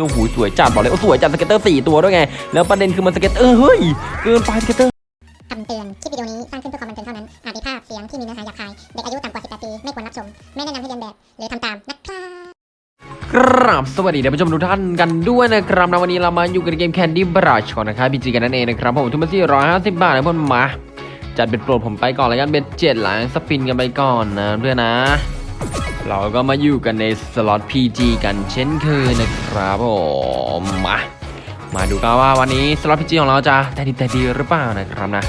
โอ้โหสวยจัดบอกเลยโอ้สวยจัด scatter สี่ตัวด้วยไง แล้วประเด็นคือมัน scatter เฮ้ยเกินไป scatter คำเตือน คลิปวิดีโอนี้สร้างขึ้นเพื่อความบันเทิงเท่านั้น อาจมีภาพเสียงที่มีเนื้อหาหยาบคาย เด็กอายุต่ำกว่า 18 ปี ไม่ควรรับชม ไม่แนะนำให้เลียนแบบ หรือทำตามนะครับกราบสวัสดีท่านผู้ชมทุกท่านกันด้วยนะครับนะวันนี้เรามาอยู่กันในเกม Candy Burst ก่อนนะครับ PG กันนั่นเองนะครับผมทุนมาที่ร้อยห้าสิบบาทนะเพื่อนมา จัดเป็นโปรดผมไปก่อนแล้วกันเป็นเจ็ดหลัง spin กันไปก่อนนะเพื่อนนะ เราก็มาอยู่กันในสล็อต PG กันเช่นเคยนะครับผมมามาดูกันว่าวันนี้สล็อต PG ของเราจะแต่ดีแต่ดีหรือเปล่านะครับนะ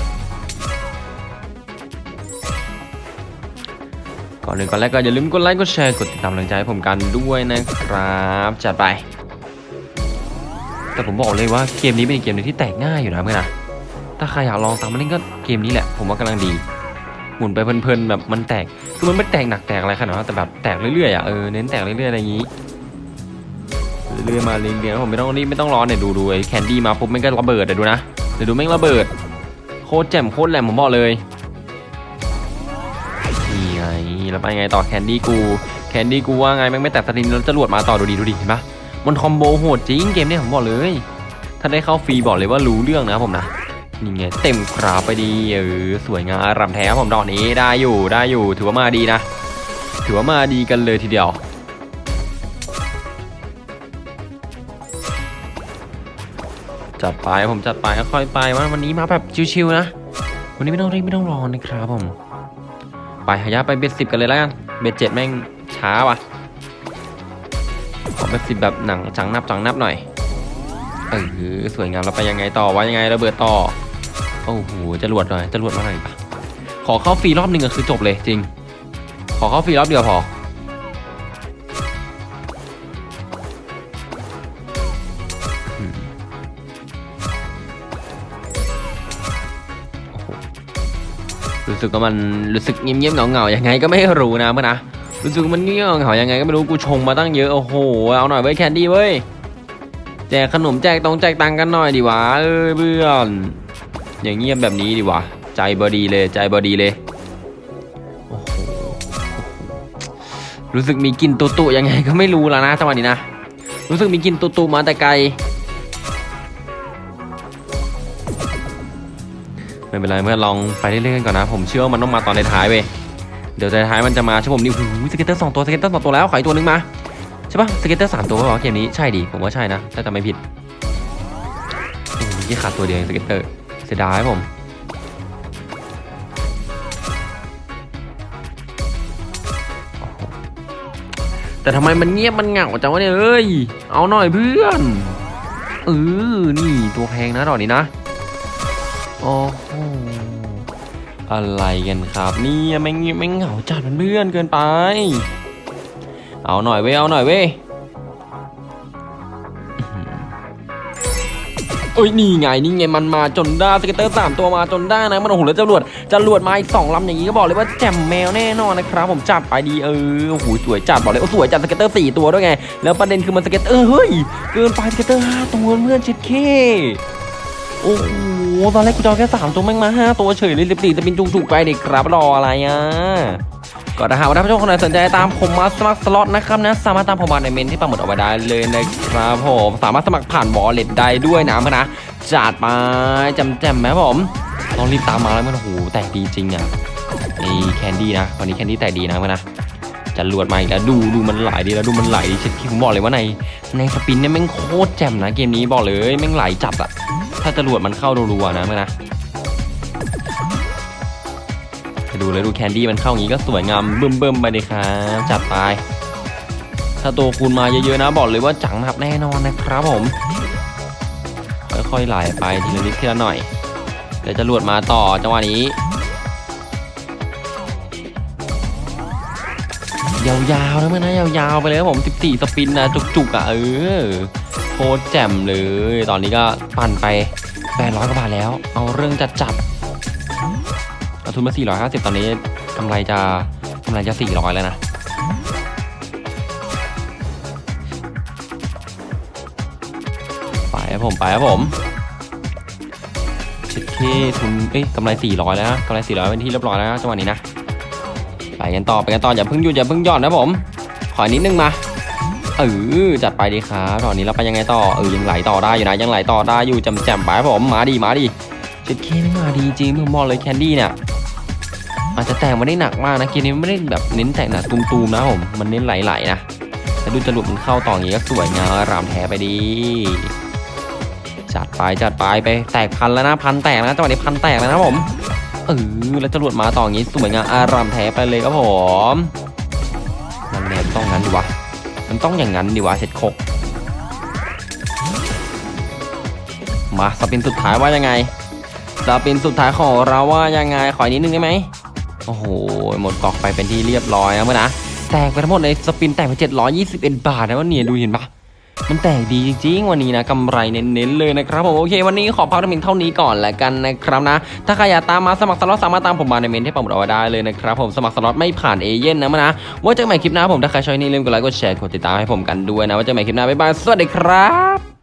ก่อนอื่นก่อนแรกก็อย่าลืมกดไลค์กดแชร์กดติดตามกำลังใจให้ผมกันด้วยนะครับจัดไป แต่ผมบอกเลยว่าเกมนี้เป็นเกมหนึงที่แตกง่ายอยู่นะเพื่อนนะถ้าใครอยากลองตามมาเล่นก็เกมนี้แหละ ผมว่ากำลังดี หมุนไปเพลินๆแบบมันแตกคือมันไม่แตกหนักแตกอะไรขนาดนั้นแต่แบบแตกเรื่อยๆอะเออเน้นแตกเรื่อยๆอะไรอย่างนี้เรื่อยๆมาเรียงๆผมไม่ต้องรีบไม่ต้องร้อนเนี่ยดูดูไอ้ candy มาปุ๊บแม่งก็ระเบิดเดี๋ยวดูนะเดี๋ยวดูแม่งระเบิด โคตรแจ่มโคตรแหลมผมบอกเลยนี่ไงแล้วไปไงต่อ candy กู candy กูว่าไงแม่งไม่แตกสตินแล้วจรวดมาต่อดูดิดูดิเห็นปะมัน combo โหดจริงเกมเนี้ยผมบอกเลย ถ้าได้เข้าฟรีบอกเลยว่ารู้เรื่องนะผมนะ นี่ไงเต็มกราฟไปดีเออสวยงามรำแท้ผมดอกนี้ได้อยู่ได้อยู่ ถือว่ามาดีนะ ถือว่ามาดีกันเลยทีเดียวจัดไปผมจัดไปค่อยไปว่าวันนี้มาแบบชิวๆนะ วันนี้ไม่ต้องรีบไม่ต้องรอนะครับผม ไปหายาไปเบ็ดสิบกันเลยแล้วกันเบ็ดเจ็ดแม่งช้าว่ะขอเบ็ดสิบแบบหนังจังนับจังนับหน่อยเออสวยงามเราไปยังไงต่อว่ายังไงระเบิดต่อ โอ้โหจะรวดหน่อยจะรวดมาหน่อยปะขอเข้าฟรีรอบหนึ่งก็คือจบเลยจริง ขอเข้าฟรีรอบเดียวพออืมโอ้โหรู้สึกว่ามันรู้สึกเงียบๆเหงาๆยังไงก็ไม่รู้นะเพื่อนนะรู้สึกว่ามันเงียบเหงาๆยังไงก็ไม่รู้กูชงมาตั้งเยอะโอ้โหเอาหน่อยเว้ยแคนดี้เว้ยแจกขนมแจกตรงแจกตังค์กันหน่อยดีวะเอ้ยเพื่อน อย่างเงียบแบบนี้ดีวะใจบอดีเลยใจบอดีเลยโอ้โหรู้สึกมีกินตุตุยังไงก็ไม่รู้แล้วนะจังหวะนี้นะ รู้สึกมีกินตุตุมาแต่ไกลไม่เป็นไรเมื่อลองไปเรื่อยๆกันก่อนนะ ผมเชื่อว่ามันต้องมาตอนในท้ายเว้ยเดี๋ยวในท้ายมันจะมาใช่ผมนี่โอ้โห scatter สองตัว scatter สองตัวแล้วขออีกตัวนึงมาใช่ปะ scatter สามตัวป่าวะเกมนี้ใช่ดิผมว่าใช่นะถ้าจำไม่ผิดโอ้โหยี่ขาดตัวเดียว scatter เสียดายผมแต่ทำไมมันเงียบมันเหงาจังวะเนี่ยเอ้ย เอาหน่อยเพื่อนเออนี่ตัวแพงนะดอกนี้นะโอ้โหอะไรกันครับนี่ไม่งไม่เหงาจัดเพื่อนเกินไป เอาหน่อยเว้ยเอาหน่อยเว้ย เอ้ยนี่ไงนี่ไงมันมาจนได้ scatter สามตัวมาจนได้นะมันโอ้โหแล้วจรวดจรวดมาอีกสองลำอย่างนี้ก็บอกเลยว่าแจ่มแมวแน่นอนนะครับผมจับไปดีเออโอ้โหสวยจัดบอกเลยโอ้สวยจัด scatter สี่ตัวด้วยไง แล้วประเด็นคือมัน scatter เฮ้ยเกินไป scatter ห้าตัวเพื่อนเช็ดเข้โอ้โหตอนแรกกูจะเอาแค่สามตัวแม่งมาห้าตัวเฉยเลยสิบสี่จะบินจุกๆไปเด็กครับรออะไรอะ ก็ถ้าหากว่าท่านผู้ชมคนไหนสนใจตามผมมาสมัครสล็อตนะครับนะสามารถตามผมมาในเม้นที่ปักหมุดเอาไว้ได้เลยนะครับผมสามารถสมัครผ่าน wallet ได้ด้วยนะเพื่อนนะจัดไปจะแจมไหมผมต้องรีบตามมาแล้วมันโอ้โหแตกดีจริงอะไอ้ candy นะวันนี้ candy แตกดีนะเพื่อนนะจะรวดมาอีกแล้วดูดูมันไหลดีแล้วดูมันไหลเช็ดที่ผมบอกเลยว่าในในสปินเนี่ยแม่งโคตรแจ่มนะเกมนี้บอกเลยแม่งไหลจัดอะถ้าจรวดมันเข้ารัวๆนะเมื่อนะ ดูเลยดูแคนดี้มันเข้าอย่างนี้ก็สวยงามเบิ่มๆไปเลยครับจัดไปถ้าตัวคูณมาเยอะๆนะบอกเลยว่าจังหนับแน่นอนนะครับผมค่อยๆไหลไปทีละนิดทีละหน่อยเดี๋ยวจรวดมาต่อจังหวะนี้ยาวๆนะเมื่อนะยาวๆไปเลยครับผม 14 สปินนะจุกๆอะเออโคตรแจ่มเลย ตอนนี้ก็ปั่นไป800กว่าบาทแล้ว เอาเรื่องจัดจัดๆ ทุนมา 450 ตอนนี้กำไรจะกำไรจะ 400 แล้วนะไปครับผม ไปครับผมชิดเคทุนเอ้ยกำไร 400 แล้วกำไร 400 เป็นที่เรียบร้อยแล้วจังหวะนี้นะไปกันต่อไปกันต่ออย่าเพิ่งหยุดอย่าเพิ่งหย่อนนะผม ขอนิดนึงมาเออจัดไปดีครับตอนนี้เราไปยังไงต่อเออยังไหลต่อได้อยู่นะยังไหลต่อได้อยู่จำแจมไปครับผมมาดีมาดีเจ็ดเคไม่มาดีจริงมึงมองเลยแคนดี้เนี่ย อาจจะแตกมาได้หนักมากนะเกมนี้ไม่ได้แบบเน้นแตกหนักตูมๆนะผมมันเน้นไหลๆนะแต่ดูจรวดมันเข้าต่ออย่างนี้ก็สวยงามรามแท้ไปดีจัดไปจัดไปไปแตกพันแล้วนะพันแตกนะจังหวะนี้พันแตกแล้วนะผมเออแล้วจรวดมาต่ออย่างนี้สวยงามอารามแท้ไปเลยครับผมมันแนมต้องงั้นดีวะมันต้องอย่างนั้นดีวะเสร็จคกมาสปินสุดท้ายว่ายังไงสปินสุดท้ายของเราว่ายังไงขออีกนิดนึงได้ไหม โอ้โห หมดกอกไปเป็นที่เรียบร้อยนะเมื่อนะ แตกไปทั้งหมดในสปินแตกไป 721 บาทนะว่าเนี่ยดูเห็นปะมันแตกดีจริงๆ วันนี้นะกำไรเน้นๆเลยนะครับผมโอเค วันนี้ขอพักเพียงเท่านี้ก่อนแล้วกันนะครับนะ ถ้าใครอยากตามมาสมัครสล็อตสามารถตามผมมาในเม้นที่ปักหมุดเอาไว้ได้เลยนะครับผมสมัครสล็อตไม่ผ่านเอเย่นต์นะมะแล้วเจอกันใหม่คลิปหน้าผมถ้าใครชอบอย่าลืมกดไลค์กดแชร์กดติดตามให้ผมกันด้วยแล้วเจอกันใหม่คลิปหน้าบ๊ายบายสวัสดีครับ